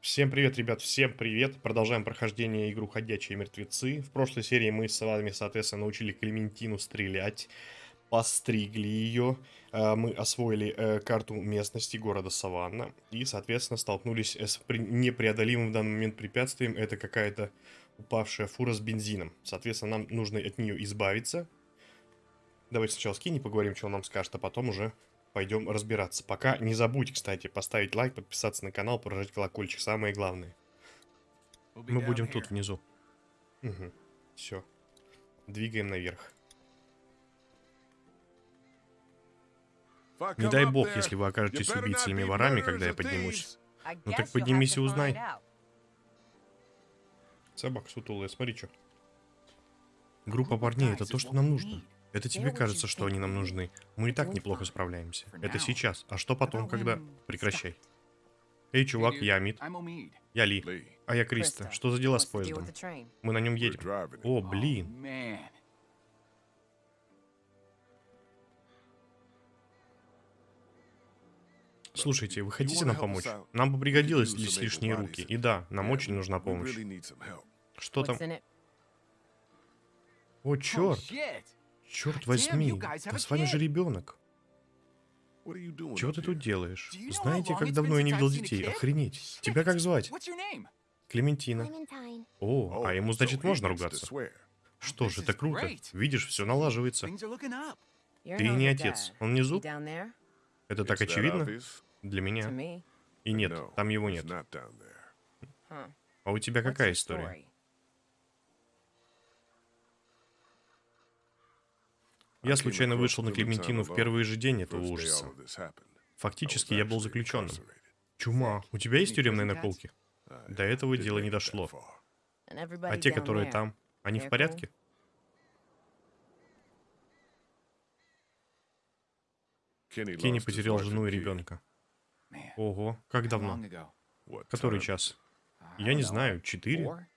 Всем привет, ребят, всем привет. Продолжаем прохождение игру «Ходячие мертвецы». В прошлой серии мы с вами, соответственно, научили Клементину стрелять, постригли ее. Э, мы освоили э, карту местности города Саванна и, соответственно, столкнулись с непреодолимым в данный момент препятствием. Это какая-то упавшая фура с бензином. Соответственно, нам нужно от нее избавиться. Давайте сначала с Кини поговорим, что он нам скажет, а потом уже пойдем разбираться. Пока не забудь, кстати, поставить лайк, подписаться на канал, прожать колокольчик. Самое главное. Мы будем тут внизу. Угу. Все. Двигаем наверх. Не дай бог, если вы окажетесь убийцами ворами, когда я поднимусь. Ну так поднимись и узнай. Собака сутулая, смотри что. Группа парней, это то, что нам нужно. Это тебе кажется, что они нам нужны. Мы и так неплохо справляемся. Это сейчас. А что потом, когда... Прекращай. Эй, чувак, я Амид. Я Ли. А я Криста. Что за дела с поездом? Мы на нем едем. О, блин. Слушайте, вы хотите нам помочь? Нам бы пригодилось здесь лишние руки. И да, нам очень нужна помощь. Что там? О, черт! Черт возьми, да с вами же ребенок. Чего ты тут делаешь? Знаете, как давно я не видел детей? Охренеть. Тебя как звать? Клементина. О, а ему, значит, можно ругаться. Что ж, это круто. Видишь, все налаживается. Ты не отец. Он внизу? Это так очевидно? Для меня. И нет, там его нет. А у тебя какая история? Я случайно вышел на Клементину в первый же день этого ужаса. Фактически я был заключенным. Чума, у тебя есть тюремные наколки? До этого дело не дошло. А те, которые там, они в порядке? Кенни потерял жену и ребенка. Ого, как давно? Который час? Я не знаю, четыре?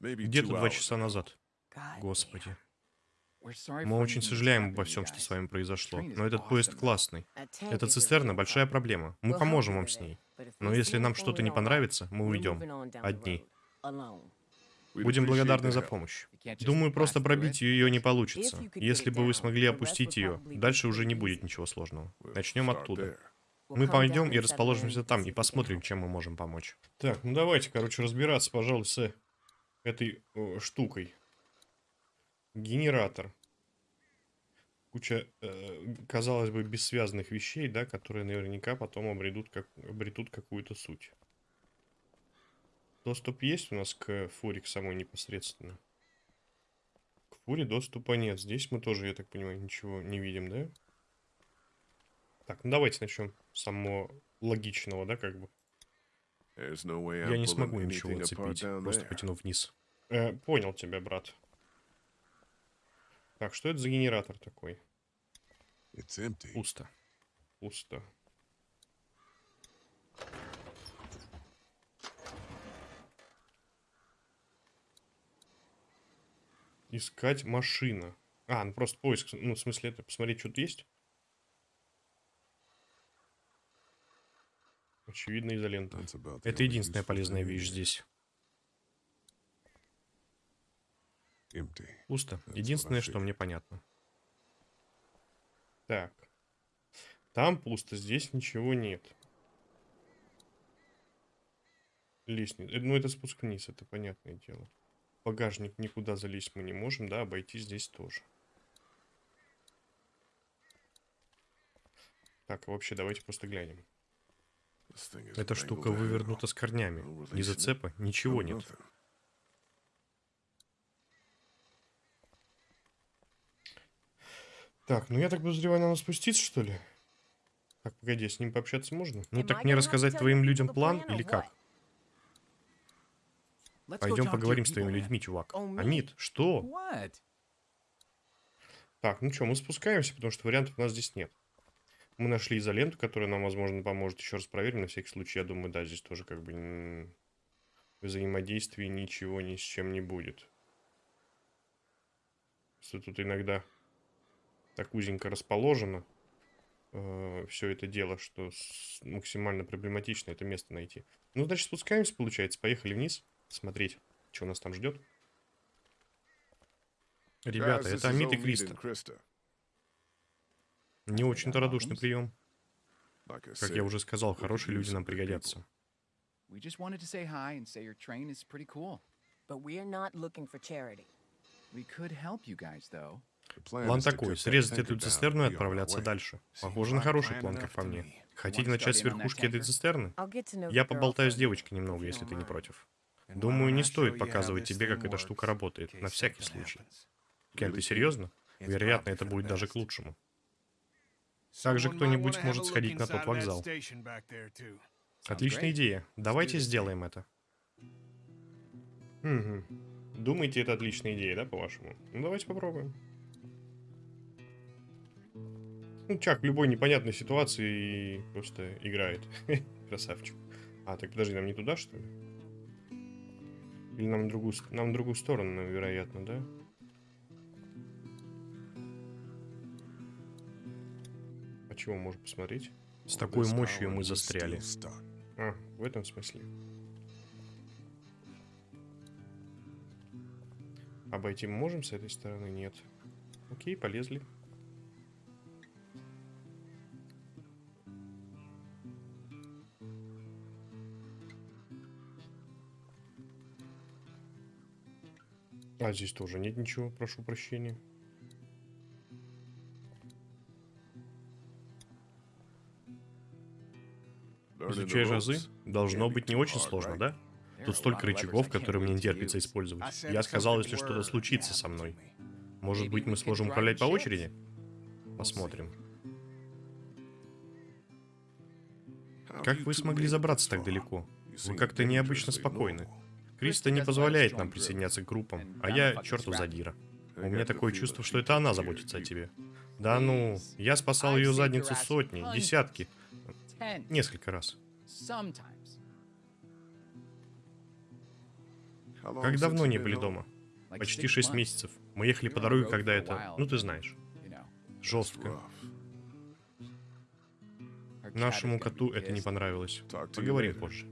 Где-то два часа назад. Господи. Мы очень сожалеем обо всем, что с вами произошло, но этот поезд классный. Эта цистерна — большая проблема. Мы поможем вам с ней. Но если нам что-то не понравится, мы уйдем. Одни. Будем благодарны за помощь. Думаю, просто пробить ее не получится. Если бы вы смогли опустить ее, дальше уже не будет ничего сложного. Начнем оттуда. Мы пойдем и расположимся там, и посмотрим, чем мы можем помочь. Так, ну давайте, короче, разбираться, пожалуй, с этой о, штукой. Генератор. Куча, э, казалось бы, бессвязных вещей, да, которые наверняка потом обретут, как, обретут какую-то суть. Доступ есть у нас к фуре, к самой непосредственно? К фуре доступа нет. Здесь мы тоже, я так понимаю, ничего не видим, да? Так, ну давайте начнем с самого логичного, да, как бы. Я не смогу ничего оцепить, просто потянув вниз. Э, понял тебя, брат. Так, что это за генератор такой? Пусто. Пусто. Искать машина. А, ну просто поиск. Ну, в смысле, это посмотреть, что тут есть. Очевидно, изолента. Это единственная полезная вещь здесь. Пусто. Единственное, что мне понятно. Так. Там пусто, здесь ничего нет. Лестница. Э, ну, это спуск вниз, это понятное дело. Багажник никуда залезть мы не можем, да, обойти здесь тоже. Так, а вообще давайте просто глянем. Эта штука вывернута с корнями. Ни зацепа, ничего нет. Так, ну я так подозреваю, надо спуститься, что ли? Так, погоди, с ним пообщаться можно? Ну так мне рассказать твоим людям план или как? Пойдем поговорим с твоими людьми, чувак. Амид, что? Так, ну что, мы спускаемся, потому что вариантов у нас здесь нет. Мы нашли изоленту, которая нам, возможно, поможет. Еще раз проверим, на всякий случай. Я думаю, да, здесь тоже как бы взаимодействия ничего ни с чем не будет. Что тут иногда так узенько расположено. э, все это дело, что максимально проблематично это место найти. Ну, значит, спускаемся, получается. Поехали вниз смотреть, что нас там ждет. Ребята, это Амид и Криста. Не очень-то радушный прием. Как я уже сказал, хорошие люди нам пригодятся. План такой, срезать эту цистерну и отправляться дальше. Похоже на хороший план, как по мне. Хотите начать с верхушки этой цистерны? Я поболтаю с девочкой немного, если ты не против. Думаю, не стоит показывать тебе, как эта штука работает, на всякий случай. Кен, ты серьезно? Вероятно, это будет даже к лучшему. Также кто-нибудь может сходить на тот вокзал. Отличная идея. Давайте сделаем это. Угу. Думаете, это отличная идея, да, по-вашему? Ну, давайте попробуем. Ну, Чак в любой непонятной ситуации просто играет. Красавчик. А, так подожди, нам не туда, что ли? Или нам в другую, нам в другую сторону, вероятно, да? А чего можно посмотреть? С такой мощью мы застряли. А, в этом смысле. Обойти мы можем с этой стороны? Нет. Окей, полезли. А здесь тоже нет ничего, прошу прощения. Изучаешь азы? Должно быть не очень сложно, да? Тут столько рычагов, которые мне не терпится использовать. Я сказал, если что-то случится со мной. Может быть, мы сможем управлять по очереди? Посмотрим. Как вы смогли забраться так далеко? Вы как-то необычно спокойны. Криста не позволяет нам присоединяться к группам, а я чертов задира. У меня такое чувство, что это она заботится о тебе. Да ну, я спасал ее задницу сотни, десятки, несколько раз. Как давно не были дома? Почти шесть месяцев. Мы ехали по дороге, когда это... Ну, ты знаешь. Жестко. Нашему коту это не понравилось. Поговорим позже.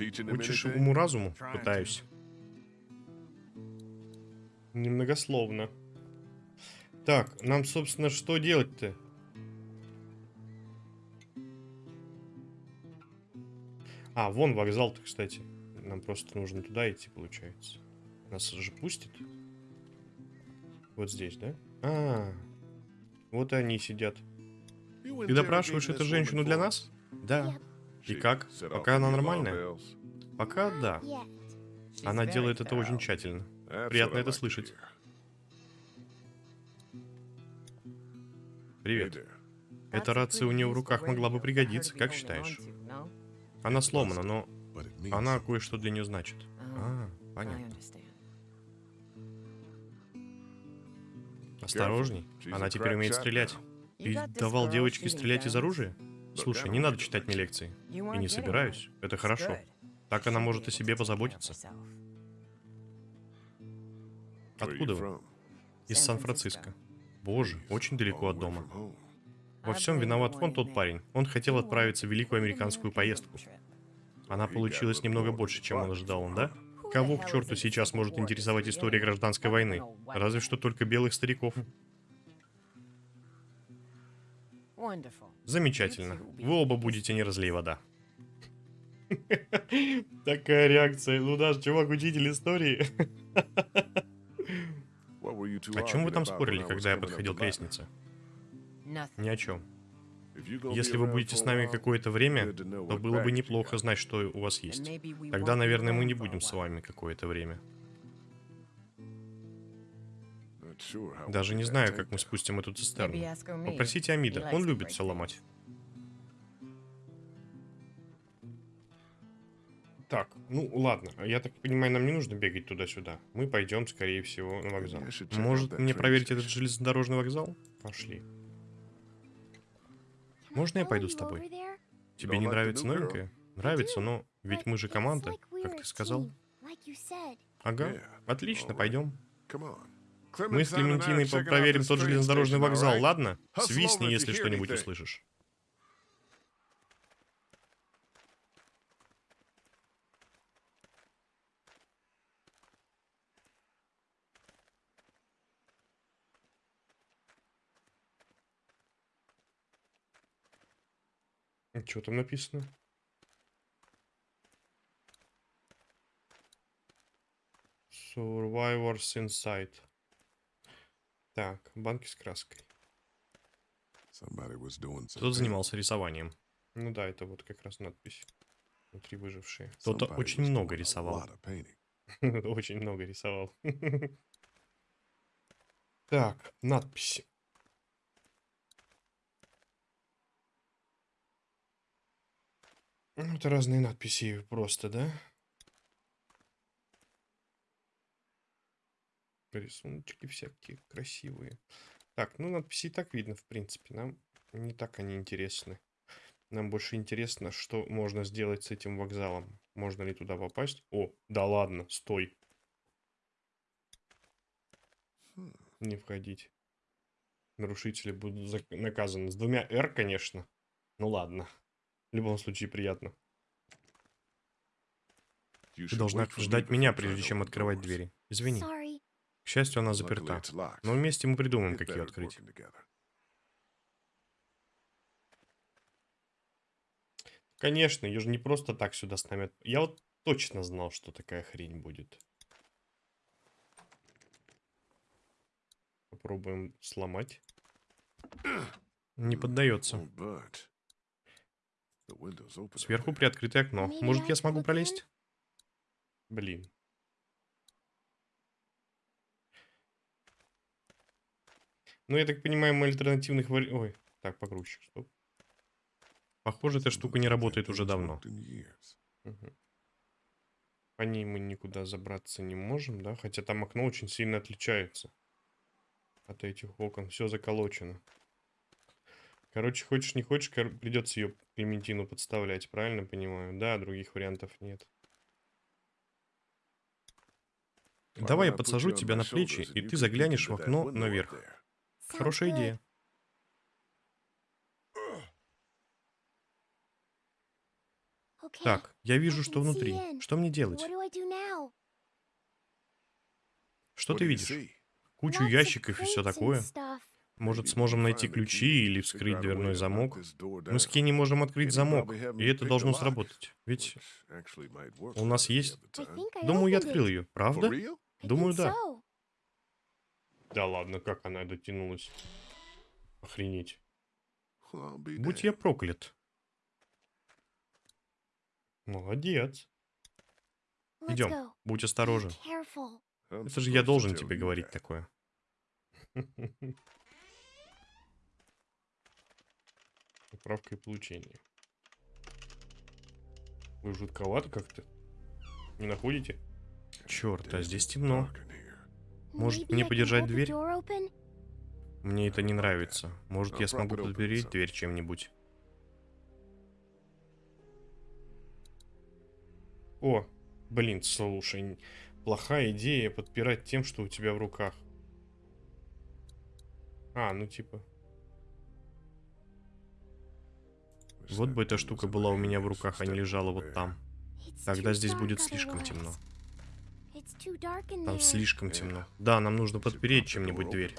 Учишь уму-разуму? Пытаюсь. Немногословно. Так, нам, собственно, что делать-то? А, вон вокзал-то, кстати. Нам просто нужно туда идти, получается. Нас же пустят. Вот здесь, да? А, вот и они сидят. Ты допрашиваешь эту женщину для нас? Да. И как? Пока она нормальная? Пока да. Она делает это очень тщательно. Приятно это слышать. Привет. Эта рация у нее в руках могла бы пригодиться, как считаешь? Она сломана, но она кое-что для нее значит. А, понятно. Осторожней, она теперь умеет стрелять. Ты давал девочке стрелять из оружия? Слушай, не надо читать мне лекции. И не собираюсь. Это хорошо. Так она может о себе позаботиться. Откуда вы? Из Сан-Франциско. Боже, очень далеко от дома. Во всем виноват вон тот парень. Он хотел отправиться в великую американскую поездку. Она получилась немного больше, чем он ожидал, да? Кого к черту сейчас может интересовать история гражданской войны? Разве что только белых стариков. Замечательно. Вы оба будете не разлей вода. Такая реакция. Ну даже чувак, учитель истории. О чем вы там спорили, когда я подходил к лестнице? Ни о чем. Если вы будете с нами какое-то время, то было бы неплохо знать, что у вас есть. Тогда, наверное, мы не будем с вами какое-то время. Даже не знаю, как мы спустим эту цистерну. Попросите Амида, он любит все ломать. Так, ну ладно, я так понимаю, нам не нужно бегать туда-сюда. Мы пойдем, скорее всего, на вокзал. Может, мне проверить этот железнодорожный вокзал? Пошли. Можно я пойду с тобой? Тебе не нравится новенькое? Нравится, но ведь мы же команда, как ты сказал. Ага, отлично, пойдем. Мы с Клементиной проверим тот железнодорожный вокзал, ладно? Свистни, если что-нибудь услышишь. Что там написано? Survivors Inside. Так, банки с краской. Кто занимался рисованием. Ну да, это вот как раз надпись. Внутри выжившие. Кто-то очень много рисовал. Очень много рисовал. Так, надписи. Ну, это разные надписи просто, да? Рисуночки всякие красивые. Так, ну надписи и так видно, в принципе. Нам не так они интересны. Нам больше интересно, что можно сделать с этим вокзалом. Можно ли туда попасть? О, да ладно, стой. Хм. Не входить. Нарушители будут наказаны. С двумя R, конечно. Ну ладно. В любом случае приятно. Ты должна ждать меня, прежде чем открывать двери. Извини. К счастью, она заперта. Но вместе мы придумаем, как ее открыть. Конечно, ее же не просто так сюда с нами... Я вот точно знал, что такая хрень будет. Попробуем сломать. Не поддается. Сверху приоткрытое окно. Может, я смогу пролезть? Блин. Ну, я так понимаю, мы альтернативных вари... Ой, так, погрузчик, стоп. Похоже, эта штука не работает уже давно. Угу. По ней мы никуда забраться не можем, да? Хотя там окно очень сильно отличается от этих окон. Все заколочено. Короче, хочешь не хочешь, придется ее Клементину подставлять, правильно понимаю? Да, других вариантов нет. Давай я подсажу тебя на плечи, и ты заглянешь в окно наверх. Хорошая идея. Так, я вижу, что внутри. Что мне делать? Что ты видишь? Кучу ящиков и все такое. Может, сможем найти ключи или вскрыть дверной замок? Мы с Кенни можем открыть замок, и это должно сработать. Ведь у нас есть... Думаю, я открыл ее. Правда? Думаю, да. Да ладно, как она дотянулась. Охренеть. Будь я проклят. Молодец. Идем, будь осторожен. Это же я должен тебе говорить такое. Управка и получение. Вы жутковато как-то. Не находите? Черт, а здесь темно. Может, мне подержать дверь? Мне это не нравится. Может, я смогу подпереть дверь чем-нибудь? О, блин, слушай. Плохая идея подпирать тем, что у тебя в руках. А, ну типа... Вот бы эта штука была у меня в руках, а не лежала вот там. Тогда здесь будет слишком темно. Там слишком темно. Да, нам нужно подпереть чем-нибудь дверь.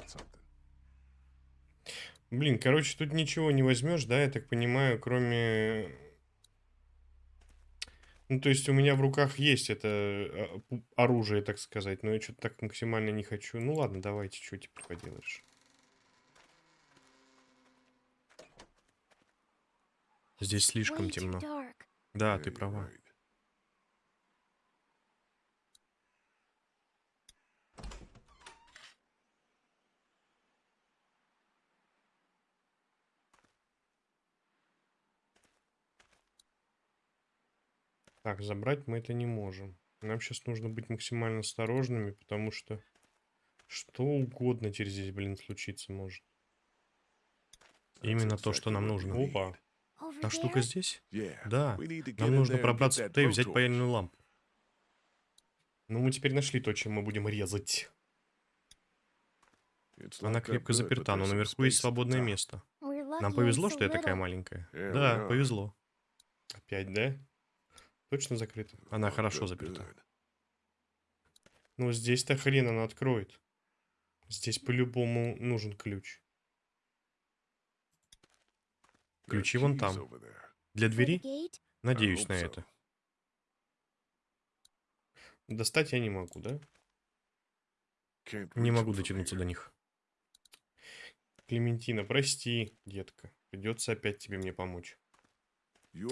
Блин, короче, тут ничего не возьмешь, да, я так понимаю, кроме... Ну, то есть у меня в руках есть это а, оружие, так сказать, но я что-то так максимально не хочу. Ну ладно, давайте, что теперь поделаешь. Здесь слишком темно. Да, ты права. Так, забрать мы это не можем. Нам сейчас нужно быть максимально осторожными, потому что что угодно теперь здесь, блин, случиться может. Именно то, что нам нужно. Опа. Та штука здесь? Да. Нам нужно пробраться туда и взять паяльную лампу. Ну, мы теперь нашли то, чем мы будем резать. Она крепко заперта, но наверху есть свободное место. Нам повезло, что я такая маленькая. Да, повезло. Опять, да? Точно закрыта? Она хорошо заперта. Ну, здесь-то хрен она откроет. Здесь по-любому нужен ключ. Ключи вон там. Для двери? Надеюсь на это. Достать я не могу, да? Не могу дотянуться до них. Клементина, прости, детка. Придется опять тебе мне помочь.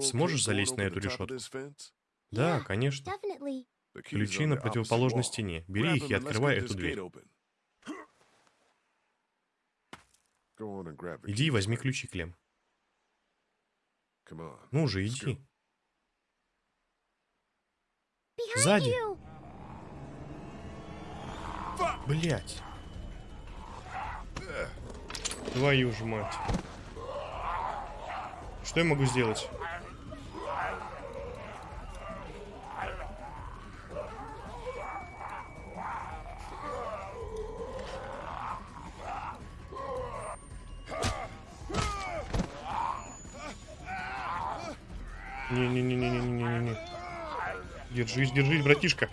Сможешь залезть на эту решетку? Да, конечно. Ключи на противоположной стене. Бери их и открывай эту дверь. Иди и возьми ключи, Клем. Ну же, иди. Сзади. Блять. Твою ж мать. Что я могу сделать? Не-не-не-не-не-не-не. Держись, держись, братишка.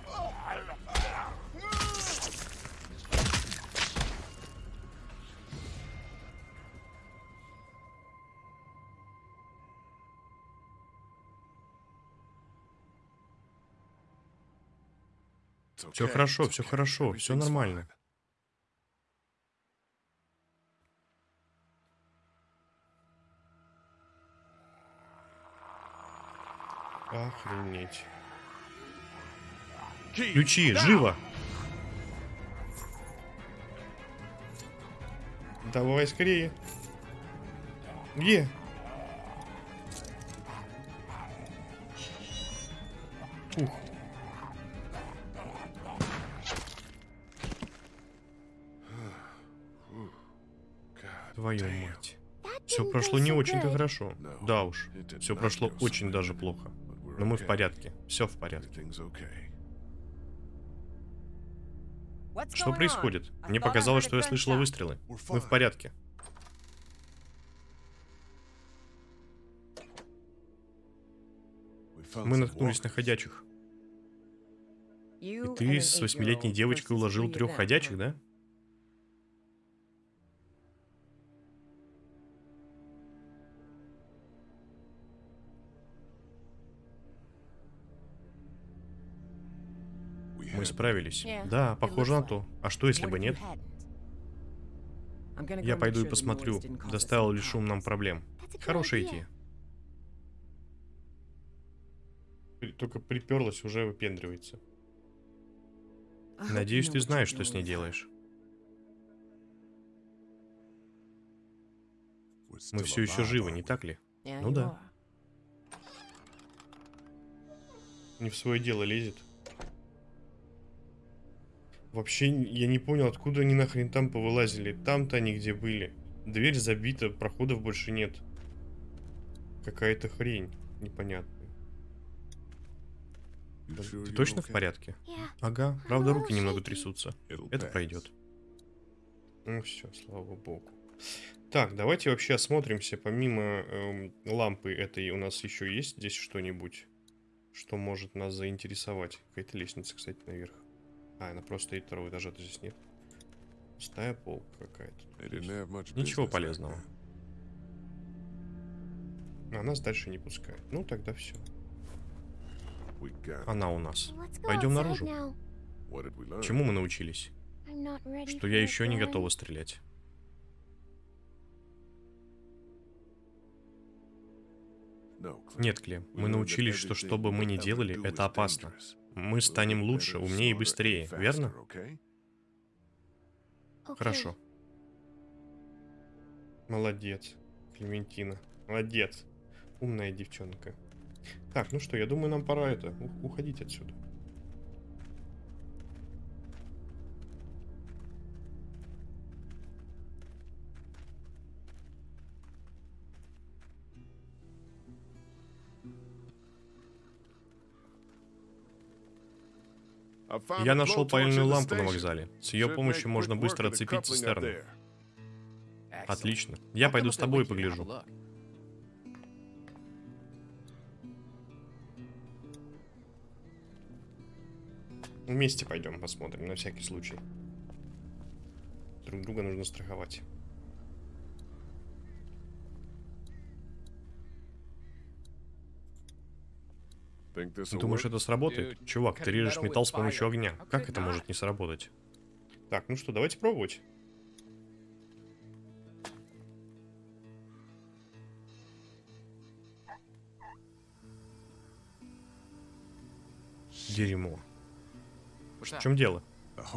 Все хорошо, все хорошо, все нормально. Охренеть. Ключи, живо! Давай скорее. Где? Ух. Твою мать. Все прошло не очень-то хорошо. Да уж, все прошло очень даже плохо. Но мы в порядке. Все в порядке. Что происходит? Мне показалось, что я слышала выстрелы. Мы в порядке. Мы наткнулись на ходячих. И ты с восьмилетней девочкой уложил трех ходячих, да? Справились. Да, похоже на то. А что, если бы нет? Я пойду и посмотрю, доставил ли шум нам проблем. Хорошая идея. Только приперлась, уже выпендривается. Надеюсь, ты знаешь, что с ней делаешь. Мы все еще живы, не так ли? Ну да. Не в свое дело лезет. Вообще, я не понял, откуда они нахрен там повылазили. Там-то они где были. Дверь забита, проходов больше нет. Какая-то хрень непонятная. Ты точно в порядке? Ага, правда руки немного трясутся. Это пройдет. Ну все, слава богу. Так, давайте вообще осмотримся. Помимо эм, лампы этой у нас еще есть здесь что-нибудь, что может нас заинтересовать. Какая-то лестница, кстати, наверх. А, она просто стоит второго этажа, то здесь нет. Пустая полка какая-то. Ничего полезного. А нас дальше не пускают. Ну, тогда все. Она у нас. Пойдем наружу. Чему мы научились? Что я еще не готова стрелять. Нет, Клем, мы научились, что что бы мы ни делали, это опасно мы станем лучше, умнее и быстрее, верно? Хорошо. Молодец, Клементина. Молодец. Умная девчонка. Так, ну что, я думаю, нам пора это, уходить отсюда. Я нашел паяльную лампу на вокзале. С ее помощью можно быстро отцепить цистерны. Отлично. Я пойду с тобой и погляжу. Вместе пойдем посмотрим, на всякий случай. Друг друга нужно страховать. Думаешь, это сработает? Чувак, ты режешь металл с помощью огня. Как это может не сработать? Так, ну что, давайте пробовать. Дерьмо. В чем дело?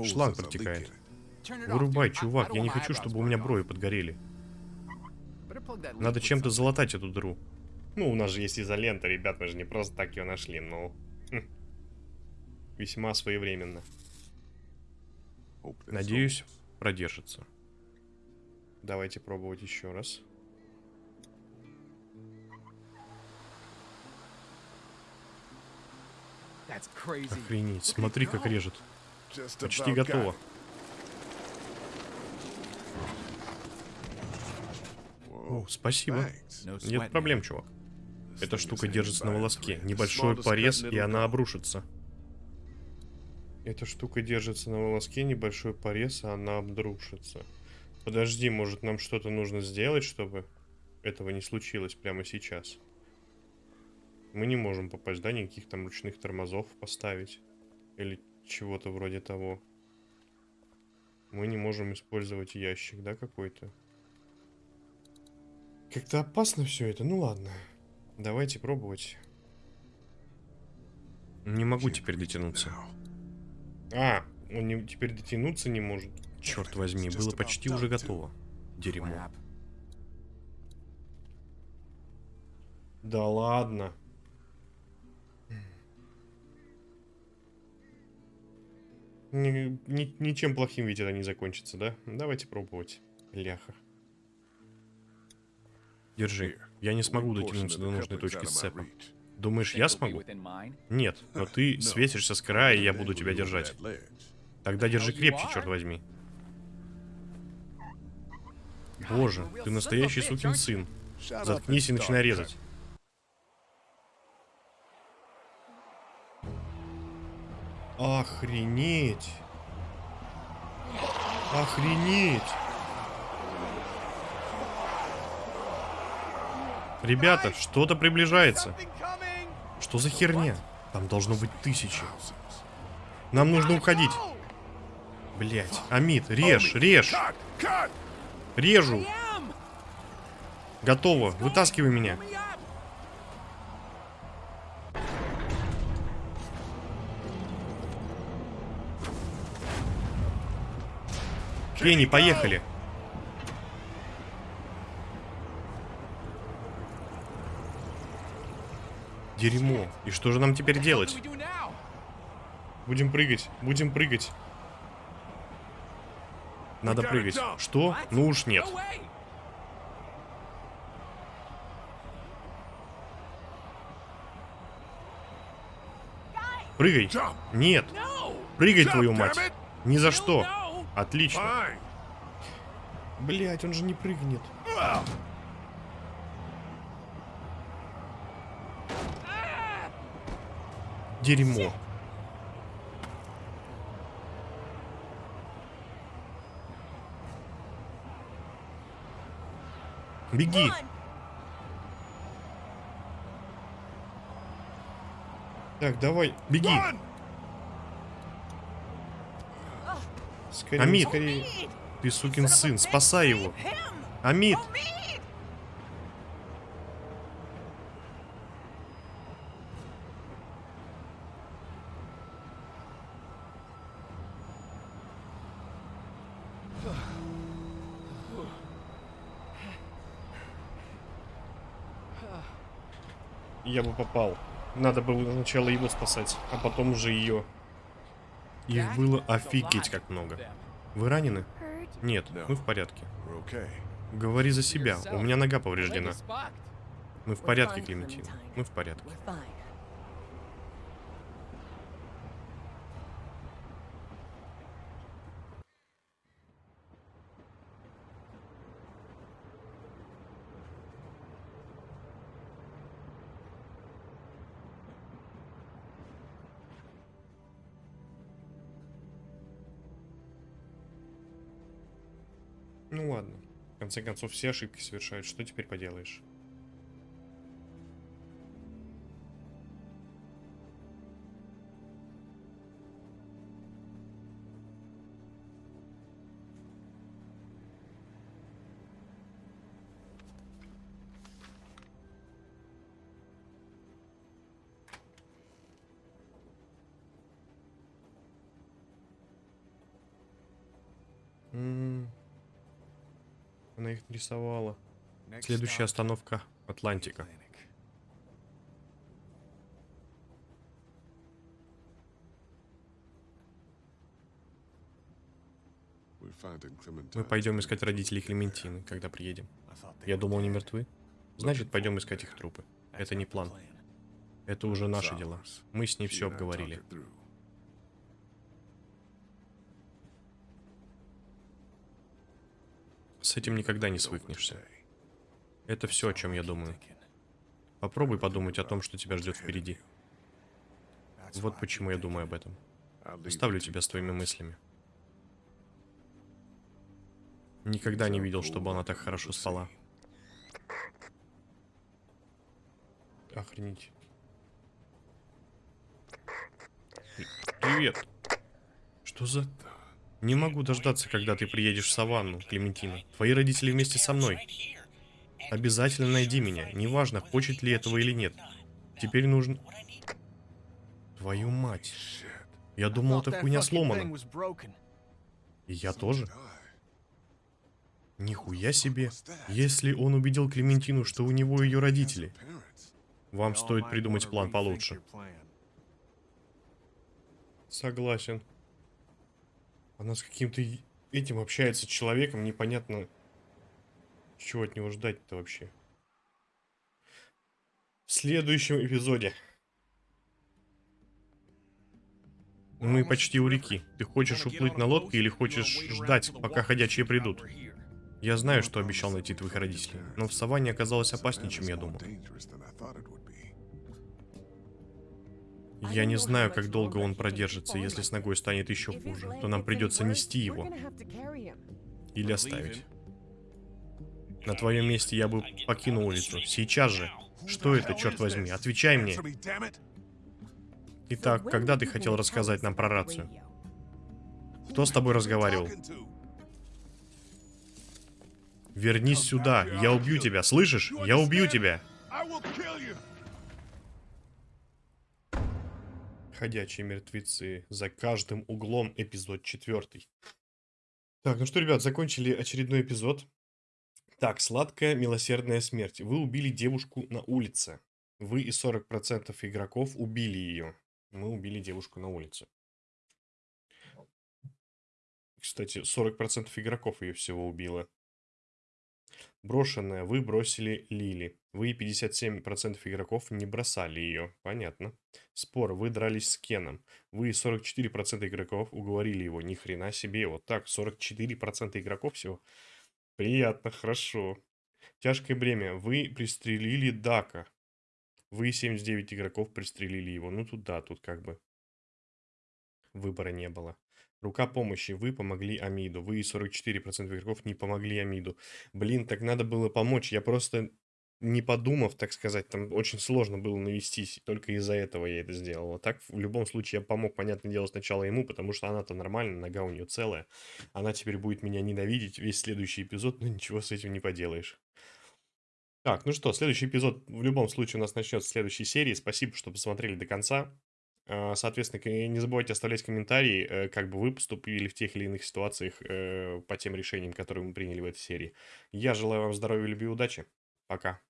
Шланг протекает. Вырубай, чувак, я не хочу, чтобы у меня брови подгорели. Надо чем-то залатать эту дыру. Ну, у нас же есть изолента, ребят, мы же не просто так ее нашли, но... Хм, весьма своевременно. Надеюсь, продержится. Давайте пробовать еще раз. Охренеть, смотри, как режет. Почти готово. О, спасибо. Нет проблем, чувак. Эта штука держится на волоске. Небольшой порез, и она обрушится. Эта штука держится на волоске, небольшой порез, и она обрушится. Подожди, может нам что-то нужно сделать, чтобы этого не случилось прямо сейчас? Мы не можем попасть, да, никаких там ручных тормозов поставить. Или чего-то вроде того. Мы не можем использовать ящик, да, какой-то? Как-то опасно все это, ну ладно. Давайте пробовать. Не могу теперь дотянуться. А, он не, теперь дотянуться не может. Черт возьми, было почти уже готово. Дерьмо. Да ладно. Ни, ни, ничем плохим ведь это не закончится, да? Давайте пробовать. Ляха. Держи. Я не смогу дотянуться до нужной точки сцепа. Думаешь, я смогу? Нет, но ты светишься с края, и я буду тебя держать. Тогда держи крепче, черт возьми. Боже, ты настоящий сукин сын. Заткнись и начинай резать. Охренеть. Охренеть. Ребята, что-то приближается. Что за херня? Там должно быть тысячи. Нам нужно уходить. Блять, Амид, режь, режь. Режу. Готово. Вытаскивай меня. Кенни, поехали. Дерьмо. И что же нам теперь делать? Будем прыгать, будем прыгать. Надо прыгать. Что? Ну уж нет. Прыгай. Нет. Прыгай, твою мать. Ни за что. Отлично. Блять, он же не прыгнет. Дерьмо. Беги. Так, давай, беги. Скорее, Амид, скорее. Ты сукин сын, спасай его. Амид. Я бы попал. Надо было сначала его спасать, а потом уже ее. Их было офигеть как много. Вы ранены? Нет, мы в порядке. Говори за себя, у меня нога повреждена. Мы в порядке, Клементин. Мы в порядке. Ну ладно. В конце концов, все ошибки совершают. Что теперь поделаешь? Рисовала. Следующая остановка Атлантика. Мы пойдем искать родителей Клементины, когда приедем. Я думал, они мертвы. Значит, пойдем искать их трупы. Это не план. Это уже наши дела. Мы с ней все обговорили. С этим никогда не свыкнешься. Это все, о чем я думаю. Попробуй подумать о том, что тебя ждет впереди. Вот почему я думаю об этом. Оставлю тебя с твоими мыслями. Никогда не видел, чтобы она так хорошо спала. Охренеть. Привет. Что за... Не могу дождаться, когда ты приедешь в саванну, Клементина. Твои родители вместе со мной. Обязательно найди меня, неважно, хочет ли этого или нет. Теперь нужно... Твою мать. Я думал, эта хуйня сломана. Я тоже. Нихуя себе. Если он убедил Клементину, что у него ее родители. Вам стоит придумать план получше. Согласен. Она с каким-то этим общается человеком, непонятно, чего от него ждать-то вообще. В следующем эпизоде. Мы почти у реки. Ты хочешь уплыть на лодке или хочешь ждать, пока ходячие придут? Я знаю, что обещал найти твоих родителей, но в саванне оказалось опаснее, чем я думал. Я не знаю, как долго он продержится. Если с ногой станет еще хуже, то нам придется нести его. Или оставить. На твоем месте я бы покинул улицу. Сейчас же. Что это, черт возьми? Отвечай мне. Итак, когда ты хотел рассказать нам про рацию? Кто с тобой разговаривал? Вернись сюда, я убью тебя, слышишь? Я убью тебя. Ходячие мертвецы. За каждым углом эпизод четвертый. Так, ну что, ребят, закончили очередной эпизод. Так, сладкая милосердная смерть. Вы убили девушку на улице. Вы и 40% игроков убили ее. Мы убили девушку на улице. Кстати, 40% игроков ее всего убило. Брошенная. Вы бросили Лили. Вы 57% игроков не бросали ее. Понятно. Спор. Вы дрались с Кеном. Вы 44% игроков уговорили его. Ни хрена себе. Вот так. 44% игроков всего. Приятно, хорошо. Тяжкое бремя. Вы пристрелили Дака. Вы 79 игроков пристрелили его. Ну тут да, тут как бы выбора не было. Рука помощи. Вы помогли Амиду. Вы 44% игроков не помогли Амиду. Блин, так надо было помочь. Я просто не подумав, так сказать, там очень сложно было навестись. Только из-за этого я это сделал. А так, в любом случае, я помог, понятное дело, сначала ему, потому что она-то нормальная, нога у нее целая. Она теперь будет меня ненавидеть весь следующий эпизод, но ничего с этим не поделаешь. Так, ну что, следующий эпизод в любом случае у нас начнется в следующей серии. Спасибо, что посмотрели до конца. А, соответственно, не забывайте оставлять комментарии, э, как бы вы поступили в тех или иных ситуациях э, по тем решениям, которые мы приняли в этой серии. Я желаю вам здоровья, любви и удачи. Пока.